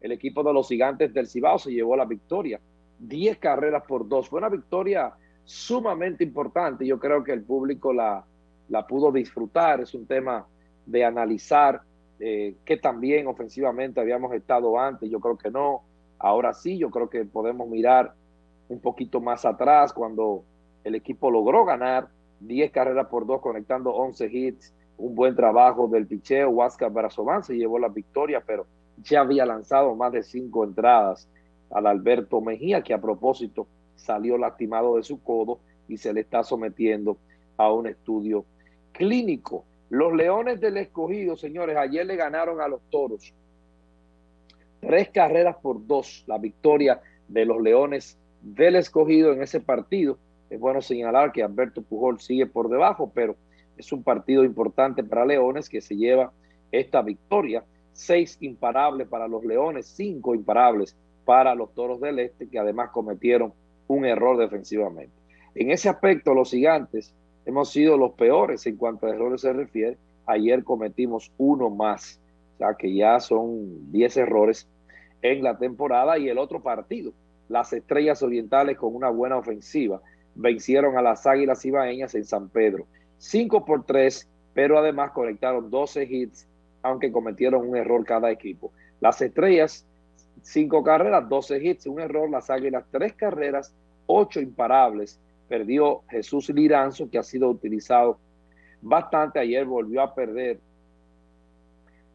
el equipo de los gigantes del Cibao se llevó la victoria. 10 carreras por dos. Fue una victoria sumamente importante. Yo creo que el público la, la pudo disfrutar. Es un tema de analizar eh, que también ofensivamente habíamos estado antes. Yo creo que no. Ahora sí, yo creo que podemos mirar un poquito más atrás cuando el equipo logró ganar 10 carreras por dos, conectando 11 hits. Un buen trabajo del picheo. Huáscar Barazovan se llevó la victoria, pero ya había lanzado más de cinco entradas al Alberto Mejía, que a propósito salió lastimado de su codo y se le está sometiendo a un estudio clínico. Los Leones del Escogido, señores, ayer le ganaron a los Toros. Tres carreras por dos, la victoria de los Leones del Escogido en ese partido. Es bueno señalar que Alberto Pujol sigue por debajo, pero es un partido importante para Leones que se lleva esta victoria seis imparables para los Leones, cinco imparables para los Toros del Este, que además cometieron un error defensivamente. En ese aspecto, los gigantes hemos sido los peores en cuanto a errores se refiere. Ayer cometimos uno más, o sea que ya son diez errores en la temporada y el otro partido. Las Estrellas Orientales con una buena ofensiva vencieron a las Águilas Ibaeñas en San Pedro. Cinco por tres, pero además conectaron 12 hits aunque cometieron un error cada equipo. Las estrellas, cinco carreras, 12 hits, un error. Las águilas, tres carreras, ocho imparables. Perdió Jesús Liranzo, que ha sido utilizado bastante. Ayer volvió a perder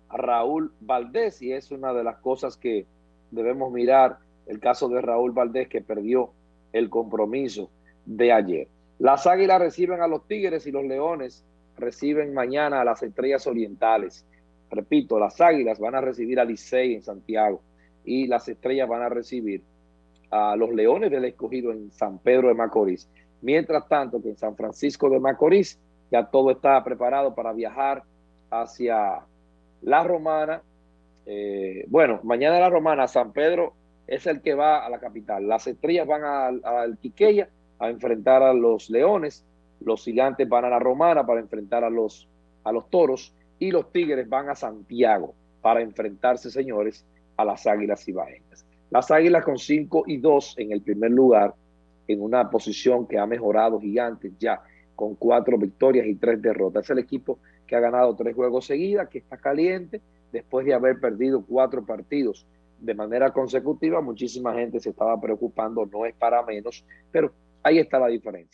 a Raúl Valdés y es una de las cosas que debemos mirar. El caso de Raúl Valdés, que perdió el compromiso de ayer. Las águilas reciben a los Tigres y los Leones reciben mañana a las Estrellas Orientales. Repito, las Águilas van a recibir a Licey en Santiago y las Estrellas van a recibir a los Leones del Escogido en San Pedro de Macorís. Mientras tanto que en San Francisco de Macorís ya todo está preparado para viajar hacia La Romana. Eh, bueno, mañana La Romana, San Pedro es el que va a la capital. Las Estrellas van al Quiqueya a enfrentar a los Leones. Los Gigantes van a La Romana para enfrentar a los, a los Toros y los Tigres van a Santiago para enfrentarse, señores, a las Águilas Ibaeñas. Las Águilas con 5 y 2 en el primer lugar, en una posición que ha mejorado gigantes ya, con cuatro victorias y tres derrotas. Es el equipo que ha ganado tres juegos seguidas, que está caliente, después de haber perdido cuatro partidos de manera consecutiva. Muchísima gente se estaba preocupando, no es para menos, pero ahí está la diferencia.